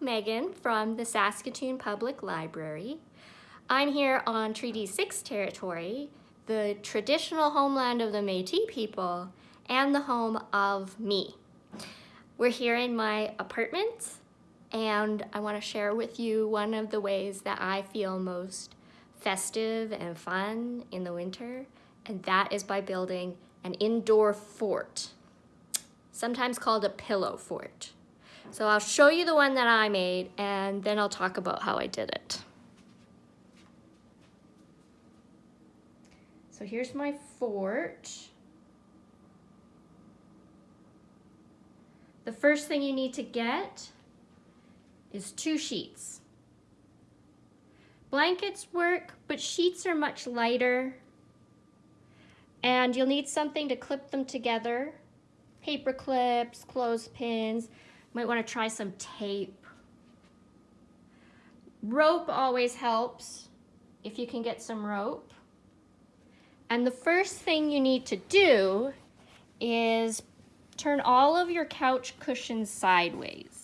Megan from the Saskatoon Public Library. I'm here on Treaty 6 territory, the traditional homeland of the Métis people and the home of me. We're here in my apartment and I want to share with you one of the ways that I feel most festive and fun in the winter and that is by building an indoor fort, sometimes called a pillow fort. So I'll show you the one that I made and then I'll talk about how I did it. So here's my fort. The first thing you need to get is two sheets. Blankets work, but sheets are much lighter. And you'll need something to clip them together. Paper clips, clothespins, might want to try some tape. Rope always helps if you can get some rope. And the first thing you need to do is turn all of your couch cushions sideways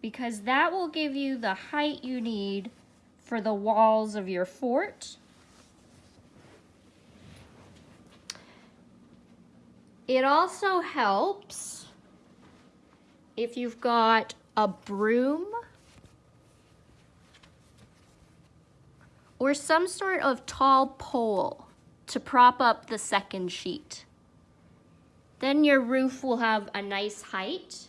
because that will give you the height you need for the walls of your fort. It also helps if you've got a broom or some sort of tall pole to prop up the second sheet. Then your roof will have a nice height.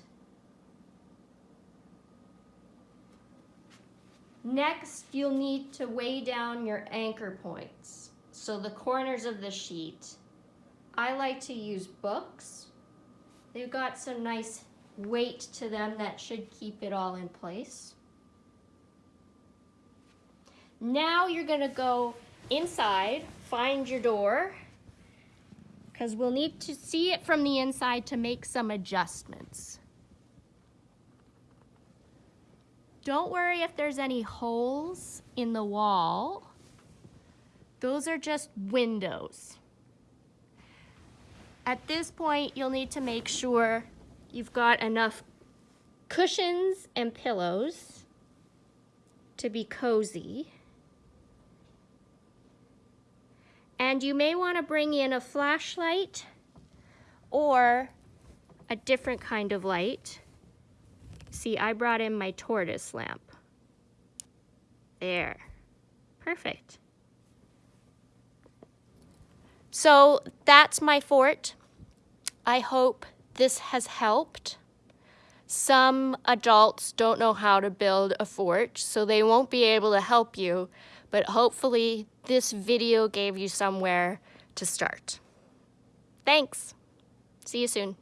Next, you'll need to weigh down your anchor points. So the corners of the sheet. I like to use books. They've got some nice weight to them that should keep it all in place. Now you're gonna go inside, find your door, because we'll need to see it from the inside to make some adjustments. Don't worry if there's any holes in the wall. Those are just windows. At this point, you'll need to make sure You've got enough cushions and pillows to be cozy. And you may want to bring in a flashlight or a different kind of light. See, I brought in my tortoise lamp. There. Perfect. So that's my fort. I hope this has helped. Some adults don't know how to build a fort, so they won't be able to help you, but hopefully this video gave you somewhere to start. Thanks. See you soon.